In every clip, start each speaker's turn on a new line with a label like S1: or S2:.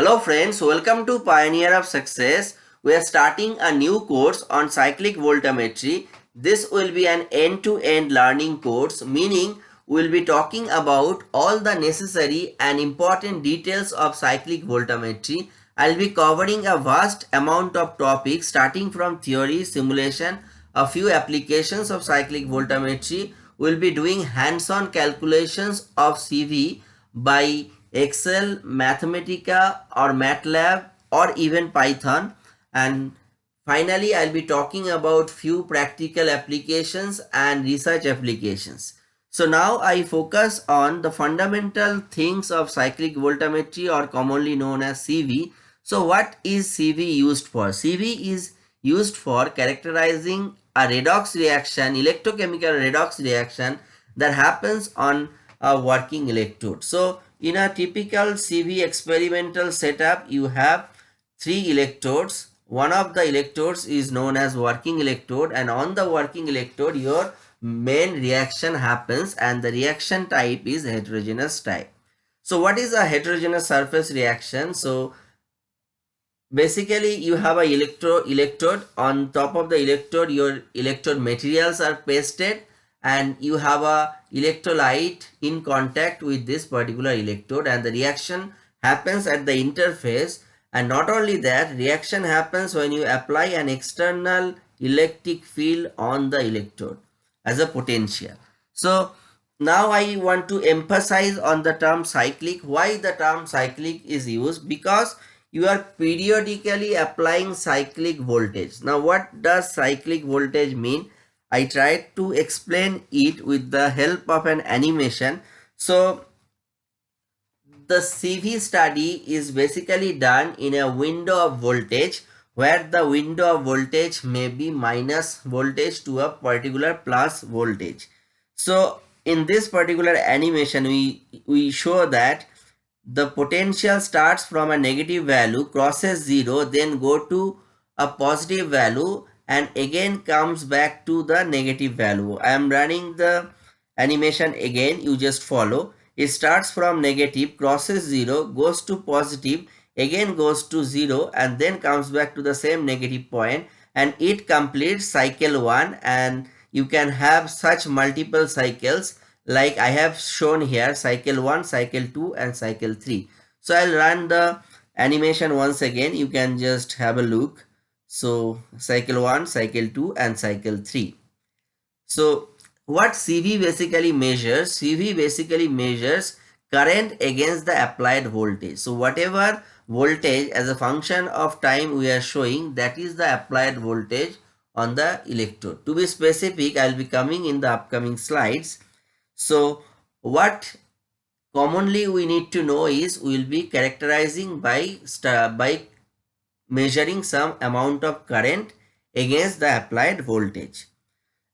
S1: Hello friends, welcome to Pioneer of Success. We are starting a new course on cyclic voltammetry. This will be an end-to-end -end learning course, meaning we will be talking about all the necessary and important details of cyclic voltammetry. I'll be covering a vast amount of topics starting from theory, simulation, a few applications of cyclic voltammetry. We'll be doing hands-on calculations of CV by Excel, Mathematica or MATLAB or even Python and finally I'll be talking about few practical applications and research applications. So now I focus on the fundamental things of cyclic voltammetry or commonly known as CV. So what is CV used for? CV is used for characterizing a redox reaction, electrochemical redox reaction that happens on a working electrode. So in a typical CV experimental setup, you have three electrodes. One of the electrodes is known as working electrode and on the working electrode, your main reaction happens and the reaction type is heterogeneous type. So what is a heterogeneous surface reaction? So basically you have a electro electrode on top of the electrode your electrode materials are pasted and you have a electrolyte in contact with this particular electrode. And the reaction happens at the interface. And not only that reaction happens when you apply an external electric field on the electrode as a potential. So now i want to emphasize on the term cyclic. Why the term cyclic is used? Because you are periodically applying cyclic voltage. Now what does cyclic voltage mean I tried to explain it with the help of an animation. So the CV study is basically done in a window of voltage where the window of voltage may be minus voltage to a particular plus voltage. So in this particular animation, we, we show that the potential starts from a negative value, crosses 0, then go to a positive value and again comes back to the negative value. I am running the animation again. You just follow. It starts from negative, crosses 0, goes to positive, again goes to 0 and then comes back to the same negative point and it completes cycle 1 and you can have such multiple cycles like I have shown here cycle 1, cycle 2 and cycle 3. So I'll run the animation once again. You can just have a look. So cycle 1, cycle 2 and cycle 3. So what CV basically measures? CV basically measures current against the applied voltage. So whatever voltage as a function of time we are showing that is the applied voltage on the electrode. To be specific, I'll be coming in the upcoming slides. So what commonly we need to know is we will be characterizing by, by measuring some amount of current against the applied voltage.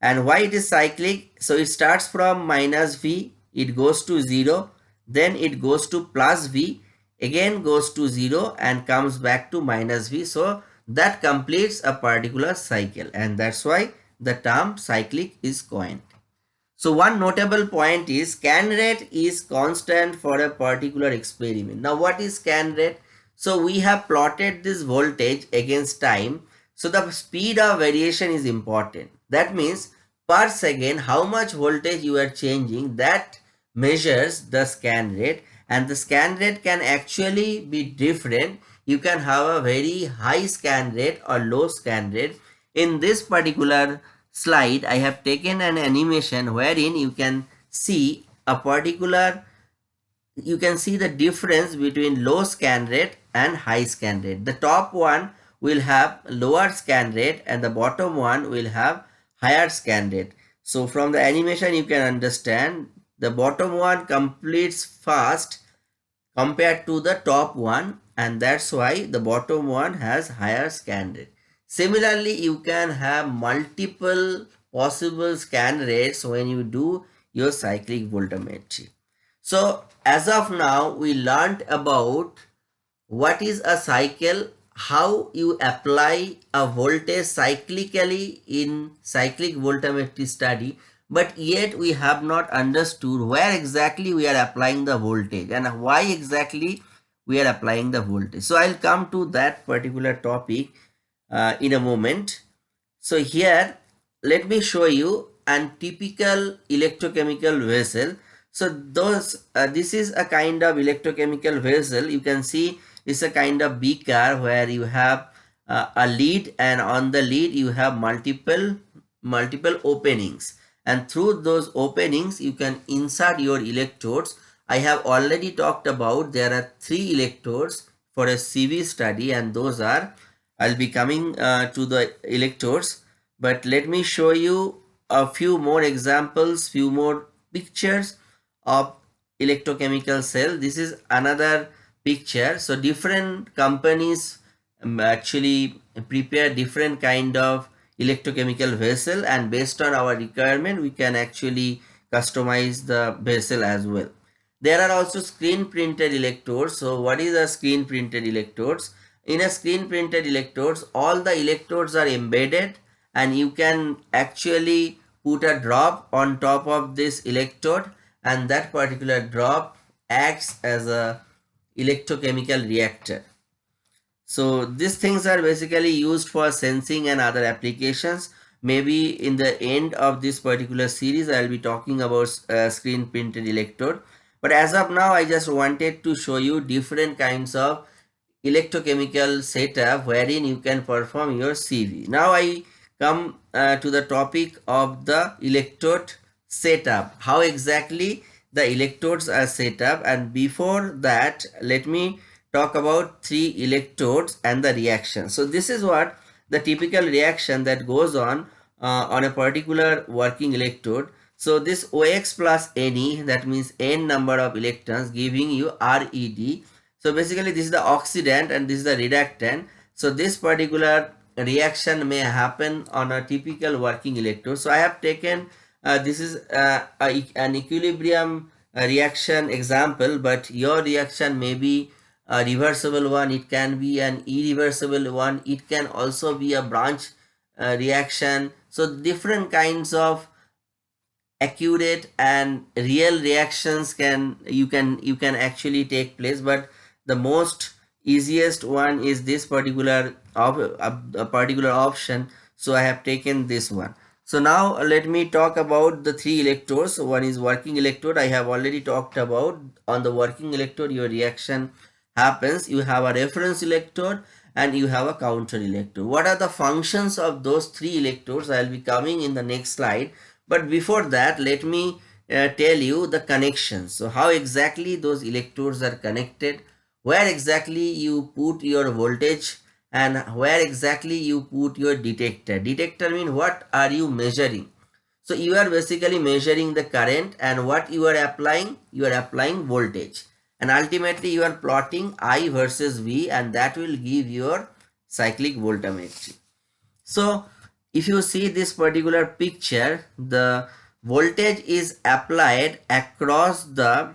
S1: And why it is cyclic? So it starts from minus V, it goes to 0, then it goes to plus V, again goes to 0 and comes back to minus V. So that completes a particular cycle and that's why the term cyclic is coined. So one notable point is scan rate is constant for a particular experiment. Now what is scan rate? So we have plotted this voltage against time. So the speed of variation is important. That means per second how much voltage you are changing that measures the scan rate and the scan rate can actually be different. You can have a very high scan rate or low scan rate. In this particular slide, I have taken an animation wherein you can see a particular you can see the difference between low scan rate and high scan rate. The top one will have lower scan rate and the bottom one will have higher scan rate. So from the animation you can understand the bottom one completes fast compared to the top one and that's why the bottom one has higher scan rate. Similarly, you can have multiple possible scan rates when you do your cyclic voltammetry. So as of now, we learned about what is a cycle, how you apply a voltage cyclically in cyclic voltammetry study, but yet we have not understood where exactly we are applying the voltage and why exactly we are applying the voltage. So I'll come to that particular topic uh, in a moment. So here, let me show you an typical electrochemical vessel. So those, uh, this is a kind of electrochemical vessel. You can see it's a kind of beaker where you have uh, a lead and on the lead you have multiple multiple openings. And through those openings you can insert your electrodes. I have already talked about there are three electrodes for a CV study and those are I'll be coming uh, to the electrodes. But let me show you a few more examples few more pictures of electrochemical cell. This is another picture. So different companies um, actually prepare different kind of electrochemical vessel and based on our requirement we can actually customize the vessel as well. There are also screen printed electrodes. So what is a screen printed electrodes? In a screen printed electrodes all the electrodes are embedded and you can actually put a drop on top of this electrode and that particular drop acts as a electrochemical reactor so these things are basically used for sensing and other applications. Maybe in the end of this particular series, I'll be talking about uh, screen printed electrode. But as of now, I just wanted to show you different kinds of electrochemical setup wherein you can perform your CV. Now I come uh, to the topic of the electrode setup. How exactly the electrodes are set up and before that, let me talk about three electrodes and the reaction. So this is what the typical reaction that goes on uh, on a particular working electrode. So this OX plus Ne that means N number of electrons giving you RED. So basically this is the oxidant and this is the reductant. So this particular reaction may happen on a typical working electrode. So I have taken this is uh, a, an equilibrium uh, reaction example but your reaction may be a reversible one it can be an irreversible one it can also be a branch uh, reaction. So different kinds of accurate and real reactions can you can you can actually take place but the most easiest one is this particular of a particular option. So i have taken this one so now let me talk about the three electrodes. One is working electrode. I have already talked about on the working electrode your reaction happens. You have a reference electrode and you have a counter electrode. What are the functions of those three electrodes? I'll be coming in the next slide. But before that let me uh, tell you the connections so how exactly those electrodes are connected? Where exactly you put your voltage and where exactly you put your detector detector mean what are you measuring so you are basically measuring the current and what you are applying you are applying voltage and ultimately you are plotting I versus V and that will give your cyclic voltammetry. So if you see this particular picture the voltage is applied across the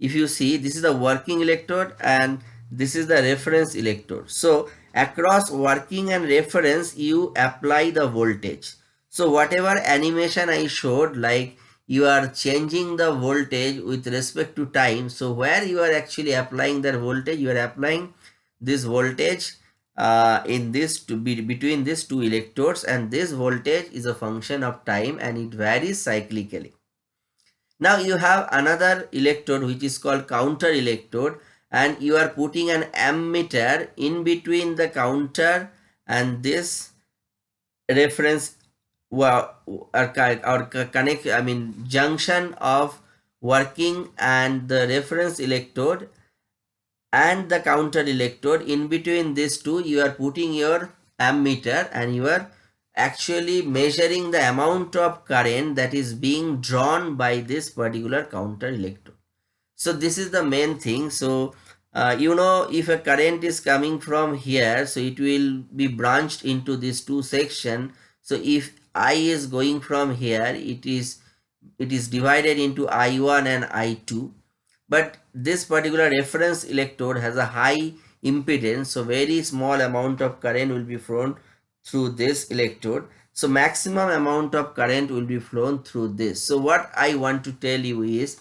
S1: if you see this is the working electrode and this is the reference electrode. So across working and reference you apply the voltage. So whatever animation I showed like you are changing the voltage with respect to time. So where you are actually applying that voltage you are applying this voltage uh, in this to be between these two electrodes and this voltage is a function of time and it varies cyclically. Now you have another electrode which is called counter electrode and you are putting an ammeter in between the counter and this reference well, or, or connect i mean junction of working and the reference electrode and the counter electrode. In between these two you are putting your ammeter and you are actually measuring the amount of current that is being drawn by this particular counter electrode. So this is the main thing. So uh, you know if a current is coming from here so it will be branched into these two section. So if I is going from here it is it is divided into I1 and I2 but this particular reference electrode has a high impedance so very small amount of current will be flown through this electrode. So maximum amount of current will be flown through this. So what I want to tell you is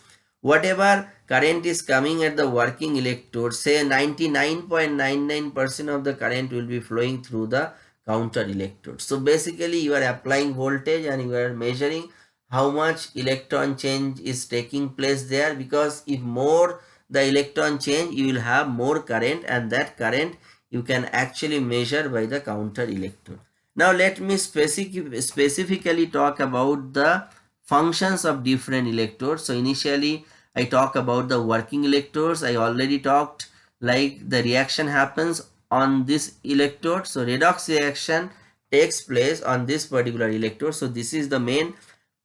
S1: whatever current is coming at the working electrode say 99.99% of the current will be flowing through the counter electrode. So basically you are applying voltage and you are measuring how much electron change is taking place there because if more the electron change you will have more current and that current you can actually measure by the counter electrode. Now let me specific, specifically talk about the functions of different electrodes. So initially I talk about the working electrodes. I already talked like the reaction happens on this electrode. So redox reaction takes place on this particular electrode. So this is the main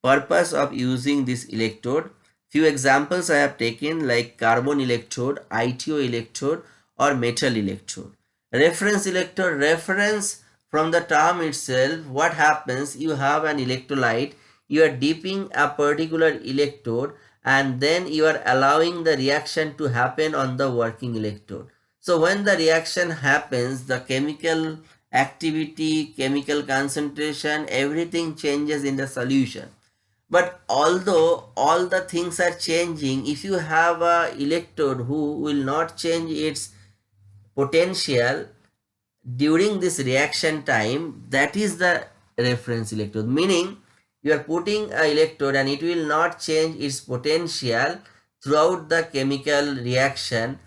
S1: purpose of using this electrode. Few examples I have taken like carbon electrode, ITO electrode or metal electrode. Reference electrode, reference from the term itself, what happens? You have an electrolyte, you are dipping a particular electrode and then you are allowing the reaction to happen on the working electrode. So when the reaction happens, the chemical activity, chemical concentration, everything changes in the solution. But although all the things are changing, if you have a electrode who will not change its potential during this reaction time, that is the reference electrode. Meaning you are putting a electrode and it will not change its potential throughout the chemical reaction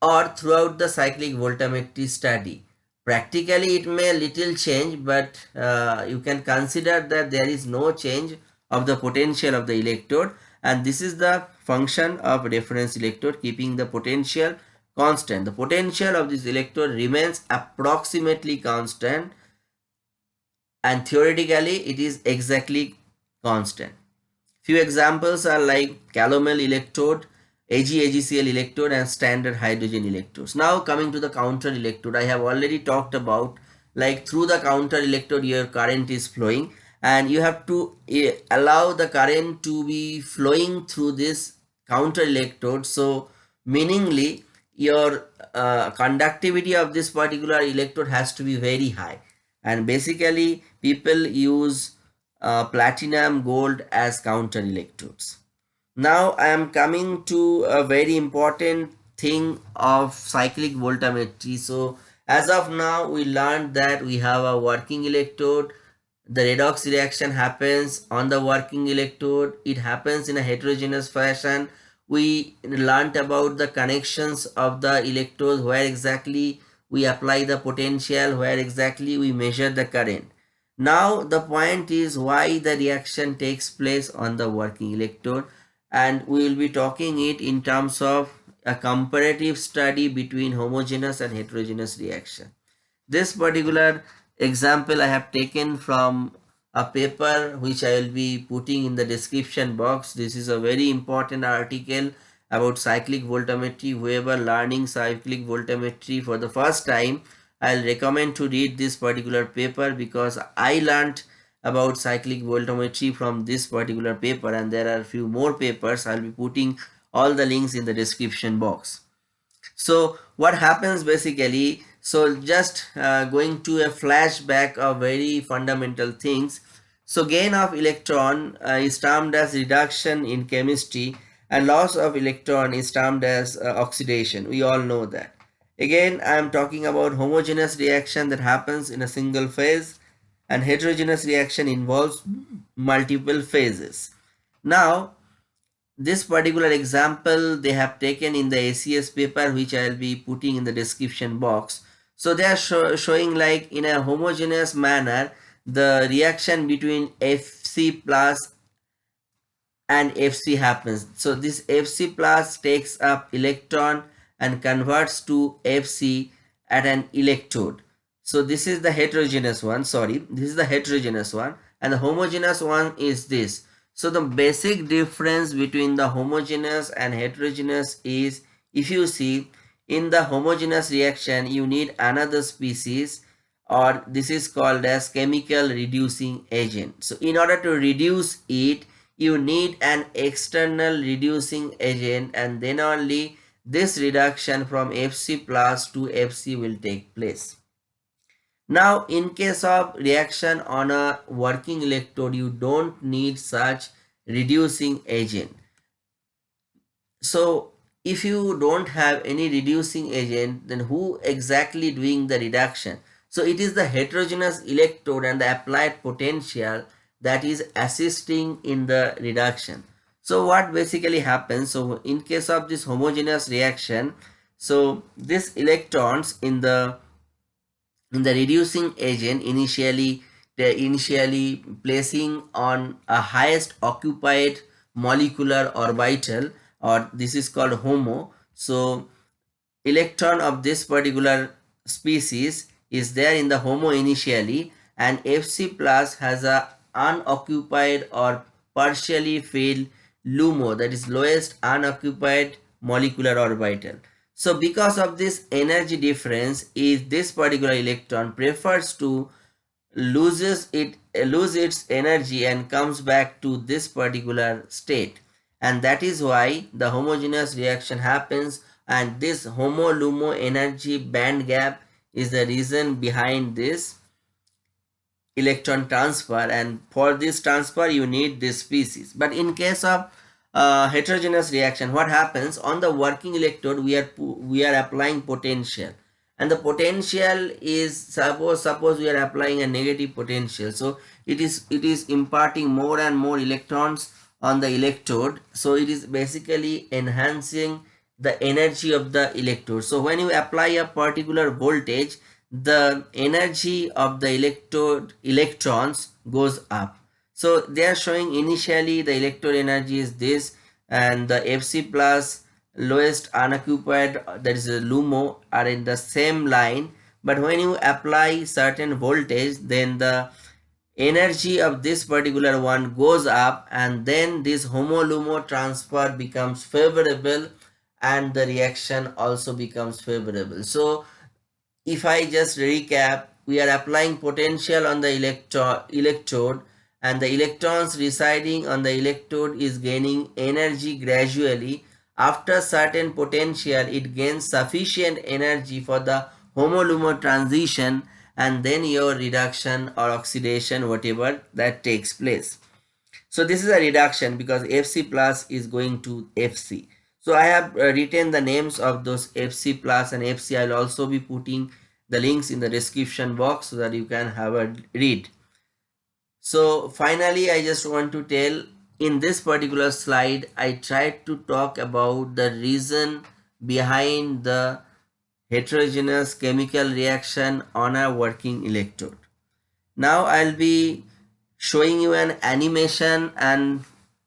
S1: or throughout the cyclic voltammetry study. Practically it may little change but uh, you can consider that there is no change of the potential of the electrode and this is the function of reference electrode keeping the potential constant. The potential of this electrode remains approximately constant and theoretically it is exactly constant. Few examples are like calomel electrode, AgAgCl electrode and standard hydrogen electrodes. Now coming to the counter electrode, I have already talked about like through the counter electrode your current is flowing and you have to uh, allow the current to be flowing through this counter electrode. So meaningly your uh, conductivity of this particular electrode has to be very high and basically people use uh, platinum gold as counter electrodes now i am coming to a very important thing of cyclic voltammetry so as of now we learned that we have a working electrode. The redox reaction happens on the working electrode. It happens in a heterogeneous fashion. We learned about the connections of the electrodes where exactly we apply the potential where exactly we measure the current. Now the point is why the reaction takes place on the working electrode and we will be talking it in terms of a comparative study between homogeneous and heterogeneous reaction. This particular example I have taken from a paper which I will be putting in the description box. This is a very important article about cyclic voltammetry whoever learning cyclic voltammetry for the first time i'll recommend to read this particular paper because i learned about cyclic voltammetry from this particular paper and there are few more papers. I'll be putting all the links in the description box. So what happens basically? So just uh, going to a flashback of very fundamental things. So gain of electron uh, is termed as reduction in chemistry and loss of electron is termed as uh, oxidation. We all know that again i am talking about homogeneous reaction that happens in a single phase and heterogeneous reaction involves multiple phases now this particular example they have taken in the ACS paper which I will be putting in the description box. So they are show, showing like in a homogeneous manner the reaction between Fc plus and Fc happens. So this Fc plus takes up electron and converts to Fc at an electrode. So this is the heterogeneous one, sorry, this is the heterogeneous one and the homogeneous one is this. So the basic difference between the homogeneous and heterogeneous is if you see in the homogeneous reaction you need another species or this is called as chemical reducing agent. So in order to reduce it you need an external reducing agent and then only this reduction from Fc plus to Fc will take place. Now in case of reaction on a working electrode you don't need such reducing agent. so if you don't have any reducing agent then who exactly doing the reduction so it is the heterogeneous electrode and the applied potential that is assisting in the reduction so what basically happens so in case of this homogeneous reaction so these electrons in the in the reducing agent initially they initially placing on a highest occupied molecular orbital or this is called HOMO. So electron of this particular species is there in the HOMO initially and Fc plus has a unoccupied or partially filled LUMO that is lowest unoccupied molecular orbital. So because of this energy difference is this particular electron prefers to loses it eh, lose its energy and comes back to this particular state and that is why the homogeneous reaction happens and this homo-lumo energy band gap is the reason behind this electron transfer and for this transfer you need this species. But in case of uh, heterogeneous reaction what happens? On the working electrode we are we are applying potential. And the potential is suppose suppose we are applying a negative potential. So it is it is imparting more and more electrons on the electrode. So it is basically enhancing the energy of the electrode. So when you apply a particular voltage the energy of the electrode electrons goes up so they are showing initially the electrode energy is this and the fc plus lowest unoccupied that is a lumo are in the same line but when you apply certain voltage then the energy of this particular one goes up and then this homo-lumo transfer becomes favorable and the reaction also becomes favorable. So if I just recap, we are applying potential on the electro electrode and the electrons residing on the electrode is gaining energy gradually. After certain potential, it gains sufficient energy for the homo-lumo transition and then your reduction or oxidation whatever that takes place so this is a reduction because fc plus is going to fc so i have uh, written the names of those fc plus and fc i'll also be putting the links in the description box so that you can have a read so finally i just want to tell in this particular slide i tried to talk about the reason behind the heterogeneous chemical reaction on a working electrode. Now I'll be showing you an animation and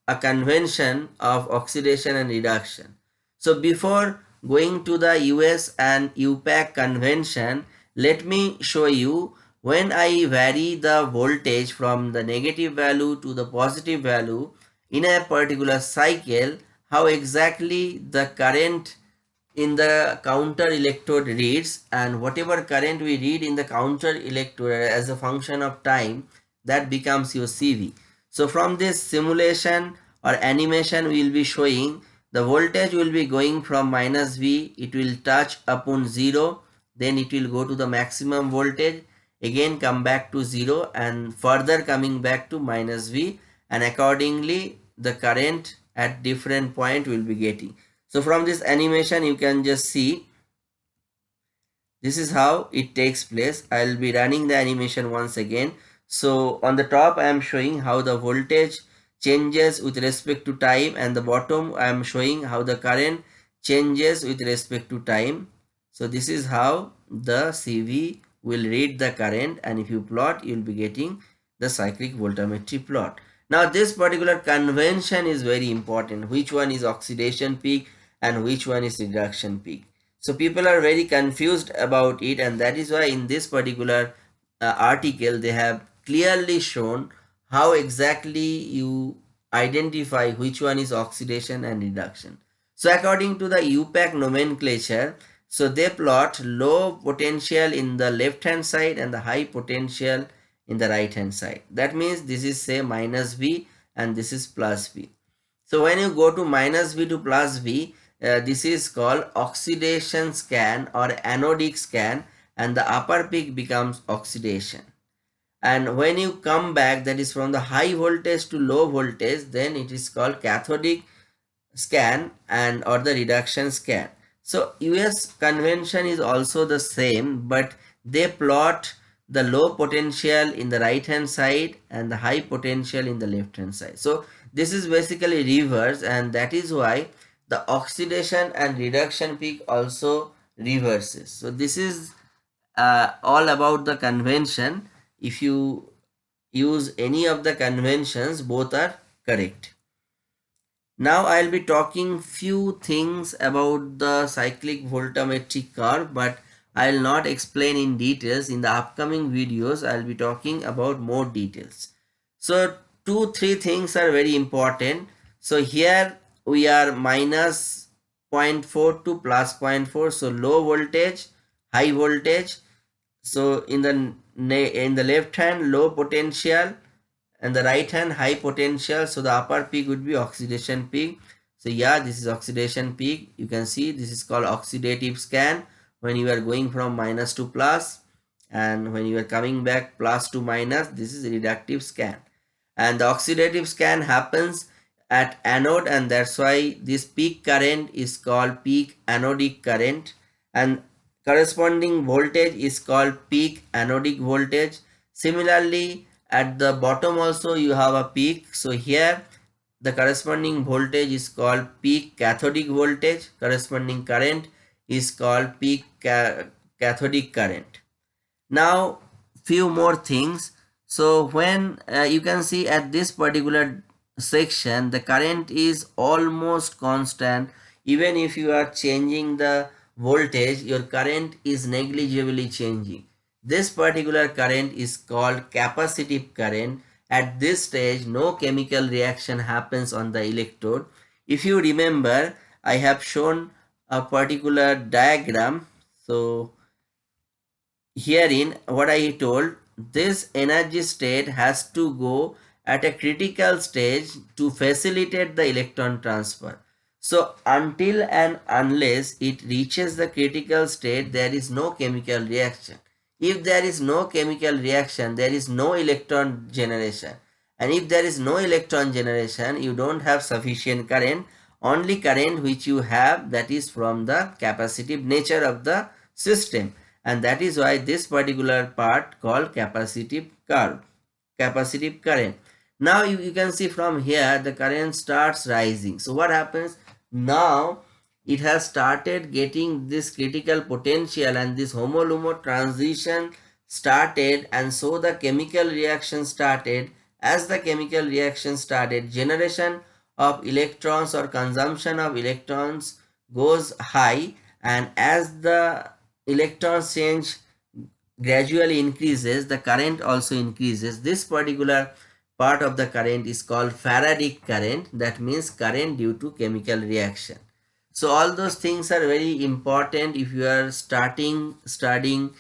S1: a convention of oxidation and reduction. So before going to the US and IUPAC convention, let me show you when I vary the voltage from the negative value to the positive value in a particular cycle, how exactly the current in the counter electrode reads and whatever current we read in the counter electrode as a function of time that becomes your CV. So from this simulation or animation we will be showing the voltage will be going from minus V it will touch upon 0 then it will go to the maximum voltage again come back to 0 and further coming back to minus V and accordingly the current at different point will be getting. So from this animation you can just see this is how it takes place. I'll be running the animation once again. So on the top I am showing how the voltage changes with respect to time and the bottom I am showing how the current changes with respect to time. So this is how the CV will read the current and if you plot you will be getting the cyclic voltammetry plot. Now this particular convention is very important. Which one is oxidation peak and which one is reduction peak. So people are very confused about it and that is why in this particular uh, article they have clearly shown how exactly you identify which one is oxidation and reduction. So according to the IUPAC nomenclature, so they plot low potential in the left hand side and the high potential in the right hand side. That means this is say minus V and this is plus V. So when you go to minus V to plus V, uh, this is called oxidation scan or anodic scan and the upper peak becomes oxidation and when you come back that is from the high voltage to low voltage then it is called cathodic scan and or the reduction scan. So US convention is also the same but they plot the low potential in the right hand side and the high potential in the left hand side. So this is basically reverse and that is why the oxidation and reduction peak also reverses. So this is uh, all about the convention. If you use any of the conventions both are correct. Now I'll be talking few things about the cyclic voltammetry curve but I'll not explain in details. In the upcoming videos I'll be talking about more details. So two three things are very important. So here we are minus 0.4 to plus 0.4 so low voltage high voltage so in the in the left hand low potential and the right hand high potential. So the upper peak would be oxidation peak. So yeah this is oxidation peak. You can see this is called oxidative scan. When you are going from minus to plus and when you are coming back plus to minus this is reductive scan. And the oxidative scan happens at anode and that's why this peak current is called peak anodic current. And corresponding voltage is called peak anodic voltage. Similarly at the bottom also you have a peak. So here the corresponding voltage is called peak cathodic voltage. Corresponding current is called peak ca cathodic current. Now few more things. So when uh, you can see at this particular section the current is almost constant. Even if you are changing the voltage your current is negligibly changing. This particular current is called capacitive current. At this stage no chemical reaction happens on the electrode. If you remember i have shown a particular diagram. So herein what i told this energy state has to go at a critical stage to facilitate the electron transfer. So until and unless it reaches the critical state, there is no chemical reaction. If there is no chemical reaction, there is no electron generation. And if there is no electron generation, you don't have sufficient current. Only current which you have that is from the capacitive nature of the system. And that is why this particular part called capacitive curve, capacitive current now you, you can see from here the current starts rising so what happens now it has started getting this critical potential and this HOMO-LUMO transition started and so the chemical reaction started. As the chemical reaction started generation of electrons or consumption of electrons goes high and as the electron change gradually increases the current also increases. This particular part of the current is called Faradic current that means current due to chemical reaction. So all those things are very important if you are starting studying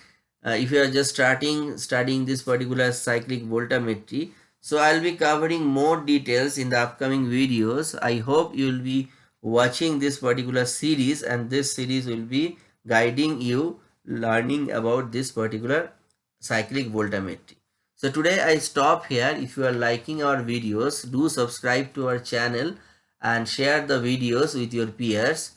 S1: uh, if you are just starting studying this particular cyclic voltammetry. So I'll be covering more details in the upcoming videos. I hope you will be watching this particular series and this series will be guiding you learning about this particular cyclic voltammetry. So today I stop here. If you are liking our videos, do subscribe to our channel and share the videos with your peers.